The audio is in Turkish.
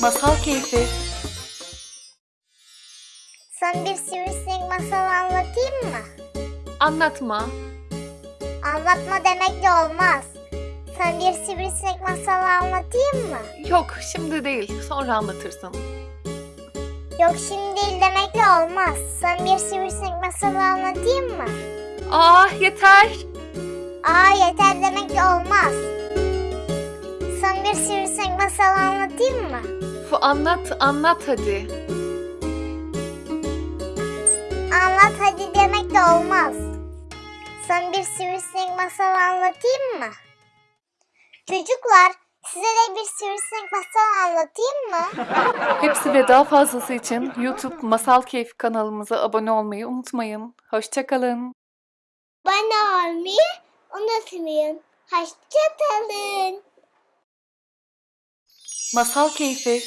Masal Keyfi Sana bir sivrisinek masalı anlatayım mı? Anlatma. Anlatma demek de olmaz. Sana bir sivrisinek masalı anlatayım mı? Yok şimdi değil sonra anlatırsın. Yok şimdi değil demekle olmaz. Sana bir sivrisinek masalı anlatayım mı? Aa yeter. Aa yeter demekle olmaz. Sana bir sivrisinek masalı anlatayım mı? Fu anlat anlat hadi. Anlat hadi demek de olmaz. Sana bir sivrisinek masalı anlatayım mı? Çocuklar size de bir sivrisinek masalı anlatayım mı? Hepsi ve daha fazlası için YouTube Masal Keyfi kanalımıza abone olmayı unutmayın. Hoşçakalın. Bana olmayı unutmayın. Hoşçakalın. Masal Keyfi